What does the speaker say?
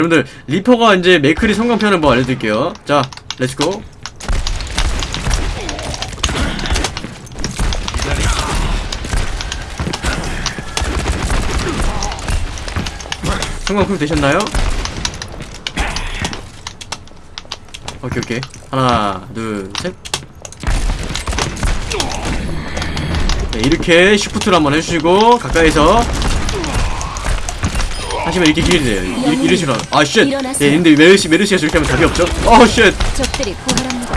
여러분들 리퍼가 이제 맥크리 섬광탄을 뭐 알려드릴게요. 자 let's go 섬광탄 되셨나요? 오케이 오케이. 하나 둘셋. 네, 이렇게 Shift를 한번 해주시고 가까이서 하시면 이렇게 길이 돼요. 이, 이러시면 아 shit. 예, 근데 메르시 메르시가 저렇게 하면 답이 없죠. 어 shit. 적들이 부활합니다.